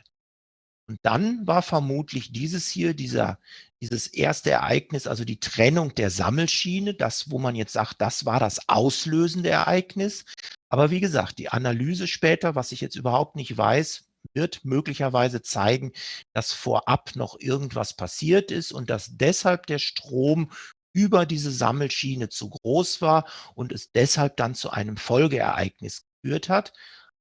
Und dann war vermutlich dieses hier, dieser, dieses erste Ereignis, also die Trennung der Sammelschiene, das, wo man jetzt sagt, das war das auslösende Ereignis. Aber wie gesagt, die Analyse später, was ich jetzt überhaupt nicht weiß, wird möglicherweise zeigen, dass vorab noch irgendwas passiert ist und dass deshalb der Strom über diese Sammelschiene zu groß war und es deshalb dann zu einem Folgeereignis geführt hat.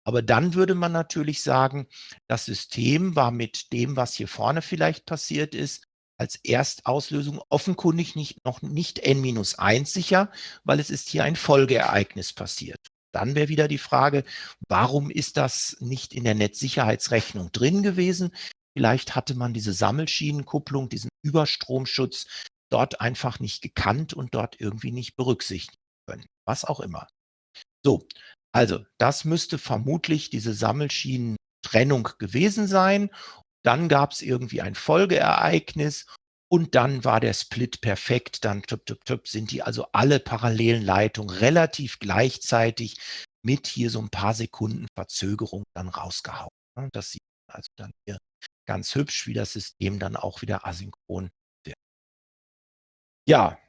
Aber dann würde man natürlich sagen, das System war mit dem, was hier vorne vielleicht passiert ist, als Erstauslösung offenkundig nicht, noch nicht n-1 sicher, weil es ist hier ein Folgeereignis passiert. Dann wäre wieder die Frage, warum ist das nicht in der Netzsicherheitsrechnung drin gewesen? Vielleicht hatte man diese Sammelschienenkupplung, diesen Überstromschutz dort einfach nicht gekannt und dort irgendwie nicht berücksichtigen können. Was auch immer. So, also das müsste vermutlich diese Sammelschienentrennung gewesen sein. Dann gab es irgendwie ein Folgeereignis und dann war der Split perfekt. Dann tup, tup, tup, sind die also alle parallelen Leitungen relativ gleichzeitig mit hier so ein paar Sekunden Verzögerung dann rausgehauen. Das sieht also dann hier ganz hübsch, wie das System dann auch wieder asynchron. Ja,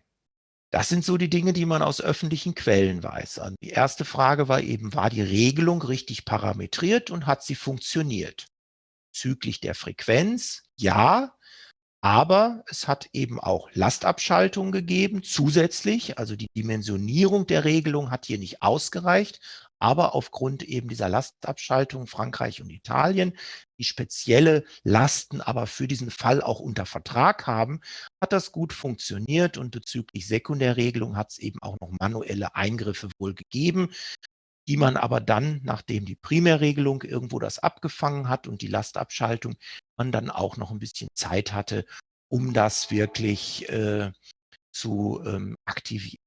das sind so die Dinge, die man aus öffentlichen Quellen weiß. Also die erste Frage war eben, war die Regelung richtig parametriert und hat sie funktioniert? Züglich der Frequenz, ja, aber es hat eben auch Lastabschaltung gegeben, zusätzlich. Also die Dimensionierung der Regelung hat hier nicht ausgereicht. Aber aufgrund eben dieser Lastabschaltung Frankreich und Italien, die spezielle Lasten aber für diesen Fall auch unter Vertrag haben, hat das gut funktioniert. Und bezüglich Sekundärregelung hat es eben auch noch manuelle Eingriffe wohl gegeben, die man aber dann, nachdem die Primärregelung irgendwo das abgefangen hat und die Lastabschaltung, man dann auch noch ein bisschen Zeit hatte, um das wirklich äh, zu ähm, aktivieren.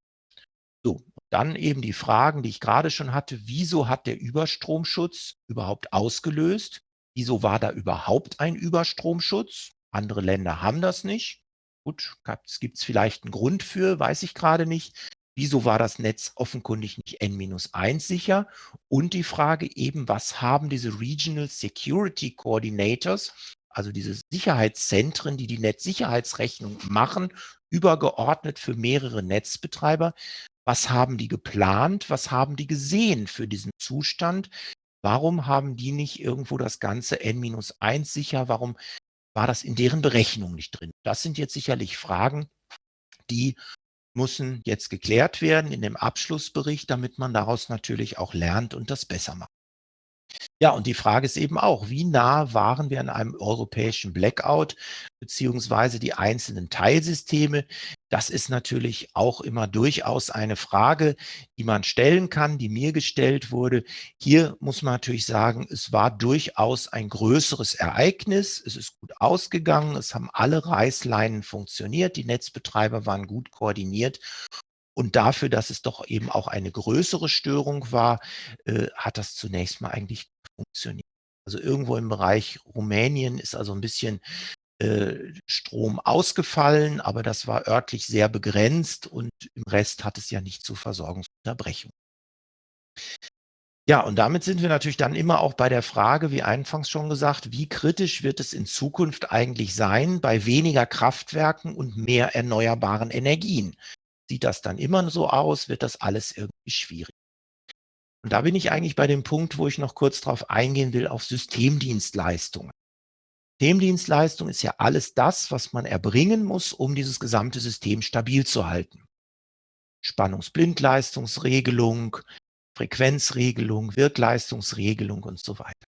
So, dann eben die Fragen, die ich gerade schon hatte. Wieso hat der Überstromschutz überhaupt ausgelöst? Wieso war da überhaupt ein Überstromschutz? Andere Länder haben das nicht. Gut, es gibt vielleicht einen Grund für, weiß ich gerade nicht. Wieso war das Netz offenkundig nicht N-1 sicher? Und die Frage eben, was haben diese Regional Security Coordinators, also diese Sicherheitszentren, die die Netzsicherheitsrechnung machen, übergeordnet für mehrere Netzbetreiber, was haben die geplant? Was haben die gesehen für diesen Zustand? Warum haben die nicht irgendwo das Ganze n-1 sicher? Warum war das in deren Berechnung nicht drin? Das sind jetzt sicherlich Fragen, die müssen jetzt geklärt werden in dem Abschlussbericht, damit man daraus natürlich auch lernt und das besser macht. Ja, und die Frage ist eben auch, wie nah waren wir an einem europäischen Blackout, beziehungsweise die einzelnen Teilsysteme? Das ist natürlich auch immer durchaus eine Frage, die man stellen kann, die mir gestellt wurde. Hier muss man natürlich sagen, es war durchaus ein größeres Ereignis. Es ist gut ausgegangen. Es haben alle Reißleinen funktioniert. Die Netzbetreiber waren gut koordiniert. Und dafür, dass es doch eben auch eine größere Störung war, äh, hat das zunächst mal eigentlich funktioniert. Also irgendwo im Bereich Rumänien ist also ein bisschen äh, Strom ausgefallen, aber das war örtlich sehr begrenzt und im Rest hat es ja nicht zu Versorgungsunterbrechungen. Ja, und damit sind wir natürlich dann immer auch bei der Frage, wie anfangs schon gesagt, wie kritisch wird es in Zukunft eigentlich sein bei weniger Kraftwerken und mehr erneuerbaren Energien? Sieht das dann immer so aus? Wird das alles irgendwie schwierig? Und da bin ich eigentlich bei dem Punkt, wo ich noch kurz darauf eingehen will, auf Systemdienstleistungen. Systemdienstleistung ist ja alles das, was man erbringen muss, um dieses gesamte System stabil zu halten. Spannungsblindleistungsregelung, Frequenzregelung, Wirkleistungsregelung und so weiter.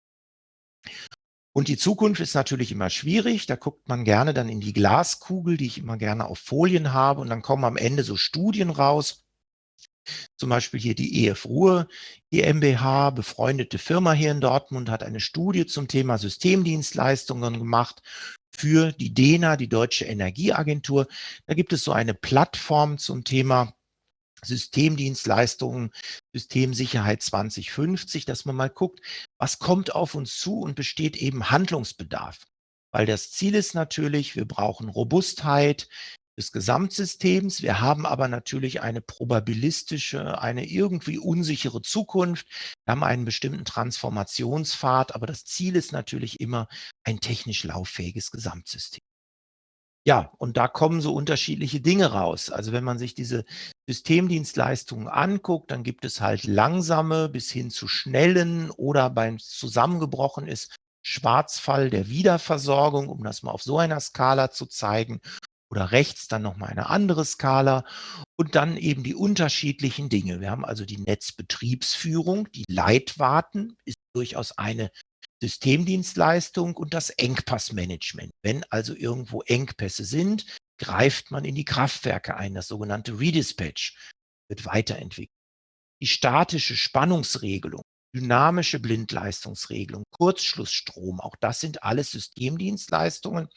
Und die Zukunft ist natürlich immer schwierig. Da guckt man gerne dann in die Glaskugel, die ich immer gerne auf Folien habe. Und dann kommen am Ende so Studien raus. Zum Beispiel hier die EF Ruhr GmbH, befreundete Firma hier in Dortmund, hat eine Studie zum Thema Systemdienstleistungen gemacht für die DENA, die Deutsche Energieagentur. Da gibt es so eine Plattform zum Thema Systemdienstleistungen, Systemsicherheit 2050, dass man mal guckt, was kommt auf uns zu und besteht eben Handlungsbedarf. Weil das Ziel ist natürlich, wir brauchen Robustheit des Gesamtsystems. Wir haben aber natürlich eine probabilistische, eine irgendwie unsichere Zukunft. Wir haben einen bestimmten Transformationspfad, aber das Ziel ist natürlich immer ein technisch lauffähiges Gesamtsystem. Ja, und da kommen so unterschiedliche Dinge raus. Also wenn man sich diese Systemdienstleistungen anguckt, dann gibt es halt langsame bis hin zu schnellen oder beim zusammengebrochen ist Schwarzfall der Wiederversorgung, um das mal auf so einer Skala zu zeigen. Oder rechts dann nochmal eine andere Skala und dann eben die unterschiedlichen Dinge. Wir haben also die Netzbetriebsführung, die Leitwarten ist durchaus eine Systemdienstleistung und das Engpassmanagement. Wenn also irgendwo Engpässe sind, greift man in die Kraftwerke ein. Das sogenannte Redispatch wird weiterentwickelt. Die statische Spannungsregelung, dynamische Blindleistungsregelung, Kurzschlussstrom, auch das sind alles Systemdienstleistungen,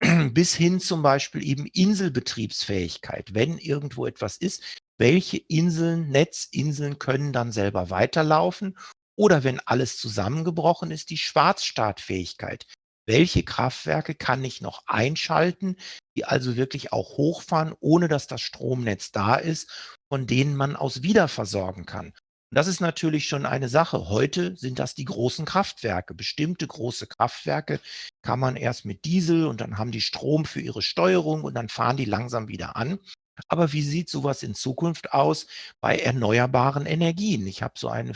bis hin zum Beispiel eben Inselbetriebsfähigkeit. Wenn irgendwo etwas ist, welche Inseln, Netzinseln können dann selber weiterlaufen oder wenn alles zusammengebrochen ist, die Schwarzstartfähigkeit. Welche Kraftwerke kann ich noch einschalten, die also wirklich auch hochfahren, ohne dass das Stromnetz da ist, von denen man aus wiederversorgen kann? Und das ist natürlich schon eine Sache. Heute sind das die großen Kraftwerke. Bestimmte große Kraftwerke kann man erst mit Diesel und dann haben die Strom für ihre Steuerung und dann fahren die langsam wieder an. Aber wie sieht sowas in Zukunft aus bei erneuerbaren Energien? Ich habe so eine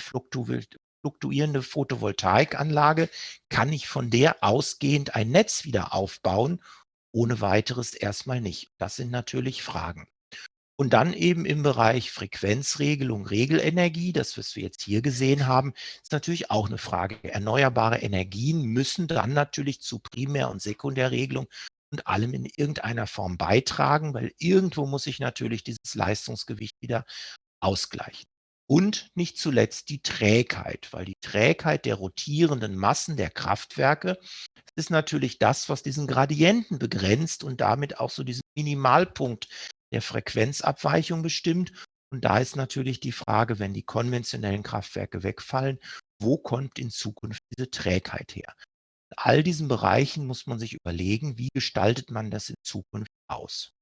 fluktuierende Photovoltaikanlage, kann ich von der ausgehend ein Netz wieder aufbauen? Ohne weiteres erstmal nicht. Das sind natürlich Fragen. Und dann eben im Bereich Frequenzregelung, Regelenergie, das, was wir jetzt hier gesehen haben, ist natürlich auch eine Frage. Erneuerbare Energien müssen dann natürlich zu Primär- und Sekundärregelung und allem in irgendeiner Form beitragen, weil irgendwo muss ich natürlich dieses Leistungsgewicht wieder ausgleichen. Und nicht zuletzt die Trägheit, weil die Trägheit der rotierenden Massen der Kraftwerke ist natürlich das, was diesen Gradienten begrenzt und damit auch so diesen Minimalpunkt der Frequenzabweichung bestimmt. Und da ist natürlich die Frage, wenn die konventionellen Kraftwerke wegfallen, wo kommt in Zukunft diese Trägheit her? In all diesen Bereichen muss man sich überlegen, wie gestaltet man das in Zukunft aus?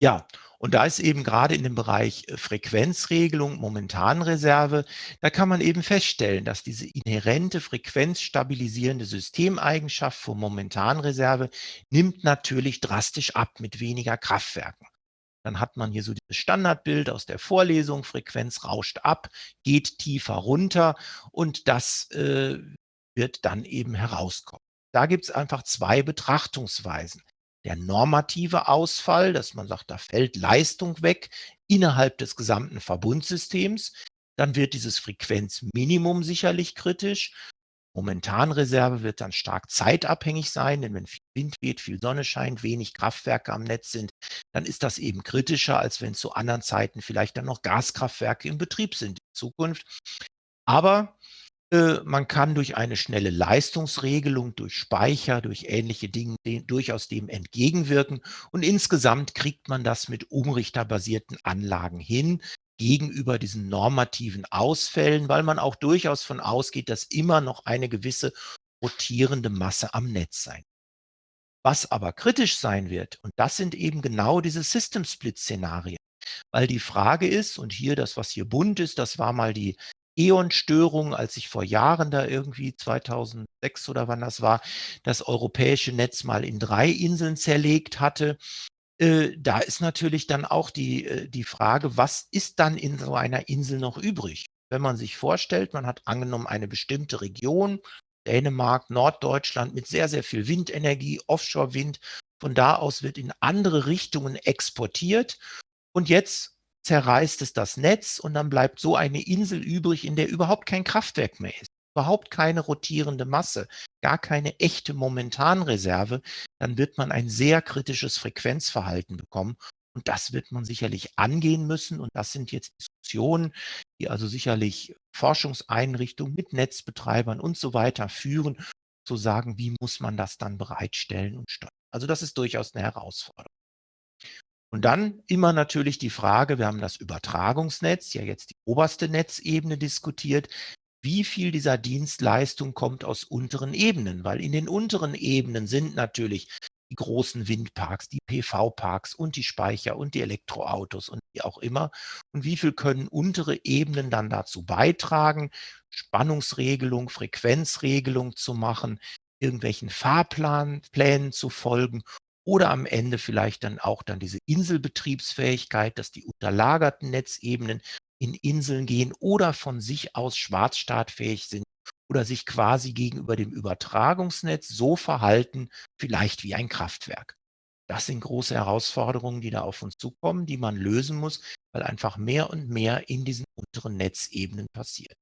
Ja, und da ist eben gerade in dem Bereich äh, Frequenzregelung, Momentanreserve, da kann man eben feststellen, dass diese inhärente frequenzstabilisierende Systemeigenschaft von Momentanreserve nimmt natürlich drastisch ab mit weniger Kraftwerken. Dann hat man hier so dieses Standardbild aus der Vorlesung, Frequenz rauscht ab, geht tiefer runter und das äh, wird dann eben herauskommen. Da gibt es einfach zwei Betrachtungsweisen der normative Ausfall, dass man sagt, da fällt Leistung weg innerhalb des gesamten Verbundsystems. Dann wird dieses Frequenzminimum sicherlich kritisch. Momentanreserve wird dann stark zeitabhängig sein, denn wenn viel Wind weht, viel Sonne scheint, wenig Kraftwerke am Netz sind, dann ist das eben kritischer, als wenn zu anderen Zeiten vielleicht dann noch Gaskraftwerke im Betrieb sind in Zukunft. Aber man kann durch eine schnelle Leistungsregelung, durch Speicher, durch ähnliche Dinge durchaus dem entgegenwirken. Und insgesamt kriegt man das mit umrichterbasierten Anlagen hin gegenüber diesen normativen Ausfällen, weil man auch durchaus von ausgeht, dass immer noch eine gewisse rotierende Masse am Netz sein. Was aber kritisch sein wird, und das sind eben genau diese System-Split-Szenarien, weil die Frage ist, und hier das, was hier bunt ist, das war mal die E.ON-Störung, als ich vor Jahren da irgendwie 2006 oder wann das war, das europäische Netz mal in drei Inseln zerlegt hatte. Äh, da ist natürlich dann auch die, äh, die Frage, was ist dann in so einer Insel noch übrig? Wenn man sich vorstellt, man hat angenommen eine bestimmte Region, Dänemark, Norddeutschland mit sehr, sehr viel Windenergie, Offshore-Wind. Von da aus wird in andere Richtungen exportiert. Und jetzt zerreißt es das Netz und dann bleibt so eine Insel übrig, in der überhaupt kein Kraftwerk mehr ist, überhaupt keine rotierende Masse, gar keine echte Momentanreserve, dann wird man ein sehr kritisches Frequenzverhalten bekommen. Und das wird man sicherlich angehen müssen. Und das sind jetzt Diskussionen, die also sicherlich Forschungseinrichtungen mit Netzbetreibern und so weiter führen, zu sagen, wie muss man das dann bereitstellen und steuern. Also das ist durchaus eine Herausforderung. Und dann immer natürlich die Frage, wir haben das Übertragungsnetz, ja jetzt die oberste Netzebene diskutiert, wie viel dieser Dienstleistung kommt aus unteren Ebenen, weil in den unteren Ebenen sind natürlich die großen Windparks, die PV-Parks und die Speicher und die Elektroautos und wie auch immer. Und wie viel können untere Ebenen dann dazu beitragen, Spannungsregelung, Frequenzregelung zu machen, irgendwelchen Fahrplänen zu folgen oder am Ende vielleicht dann auch dann diese Inselbetriebsfähigkeit, dass die unterlagerten Netzebenen in Inseln gehen oder von sich aus schwarzstartfähig sind oder sich quasi gegenüber dem Übertragungsnetz so verhalten, vielleicht wie ein Kraftwerk. Das sind große Herausforderungen, die da auf uns zukommen, die man lösen muss, weil einfach mehr und mehr in diesen unteren Netzebenen passiert.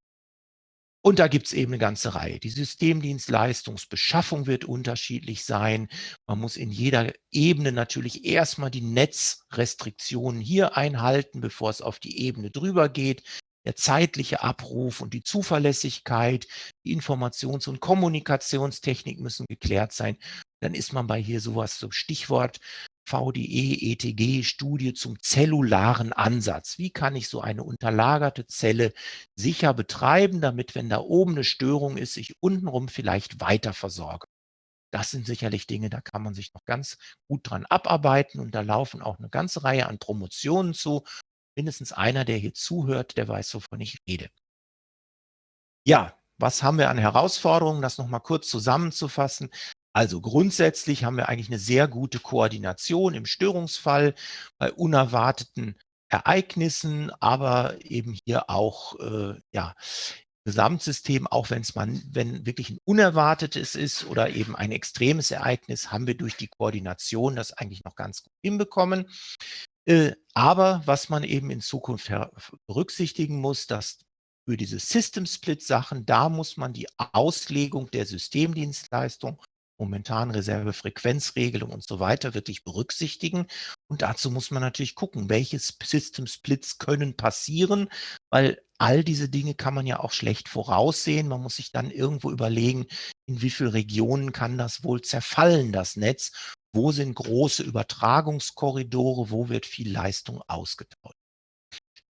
Und da gibt es eben eine ganze Reihe. Die Systemdienstleistungsbeschaffung wird unterschiedlich sein. Man muss in jeder Ebene natürlich erstmal die Netzrestriktionen hier einhalten, bevor es auf die Ebene drüber geht. Der zeitliche Abruf und die Zuverlässigkeit, die Informations- und Kommunikationstechnik müssen geklärt sein. Dann ist man bei hier sowas, so Stichwort VDE, ETG, Studie zum zellularen Ansatz. Wie kann ich so eine unterlagerte Zelle sicher betreiben, damit, wenn da oben eine Störung ist, ich untenrum vielleicht weiter versorge? Das sind sicherlich Dinge, da kann man sich noch ganz gut dran abarbeiten und da laufen auch eine ganze Reihe an Promotionen zu. Mindestens einer, der hier zuhört, der weiß, wovon ich rede. Ja, was haben wir an Herausforderungen? Das nochmal kurz zusammenzufassen. Also grundsätzlich haben wir eigentlich eine sehr gute Koordination im Störungsfall bei unerwarteten Ereignissen, aber eben hier auch äh, ja, Gesamtsystem, auch wenn es man, wenn wirklich ein unerwartetes ist oder eben ein extremes Ereignis, haben wir durch die Koordination das eigentlich noch ganz gut hinbekommen. Äh, aber was man eben in Zukunft berücksichtigen muss, dass für diese System Split Sachen, da muss man die Auslegung der Systemdienstleistung momentan Reservefrequenzregelung und so weiter wirklich berücksichtigen. Und dazu muss man natürlich gucken, welche System Splits können passieren, weil all diese Dinge kann man ja auch schlecht voraussehen. Man muss sich dann irgendwo überlegen, in wie viele Regionen kann das wohl zerfallen, das Netz? Wo sind große Übertragungskorridore? Wo wird viel Leistung ausgetauscht?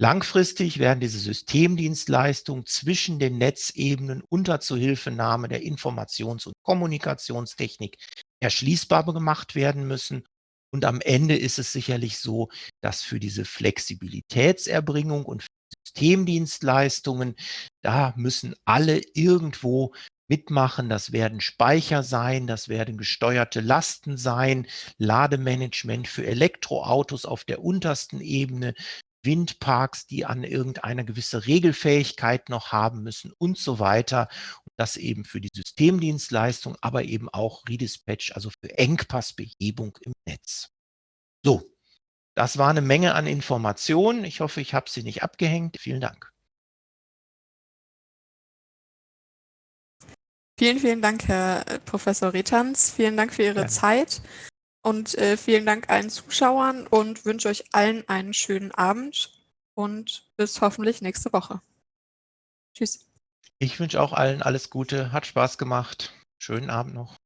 Langfristig werden diese Systemdienstleistungen zwischen den Netzebenen unter Zuhilfenahme der Informations- und Kommunikationstechnik erschließbar gemacht werden müssen. Und am Ende ist es sicherlich so, dass für diese Flexibilitätserbringung und Systemdienstleistungen, da müssen alle irgendwo mitmachen. Das werden Speicher sein, das werden gesteuerte Lasten sein, Lademanagement für Elektroautos auf der untersten Ebene, Windparks, die an irgendeine gewisse Regelfähigkeit noch haben müssen und so weiter. Und das eben für die Systemdienstleistung, aber eben auch Redispatch, also für Engpassbehebung im Netz. So, das war eine Menge an Informationen. Ich hoffe, ich habe Sie nicht abgehängt. Vielen Dank. Vielen, vielen Dank, Herr äh, Professor Retans. Vielen Dank für Ihre Gerne. Zeit. Und äh, vielen Dank allen Zuschauern und wünsche euch allen einen schönen Abend und bis hoffentlich nächste Woche. Tschüss. Ich wünsche auch allen alles Gute, hat Spaß gemacht. Schönen Abend noch.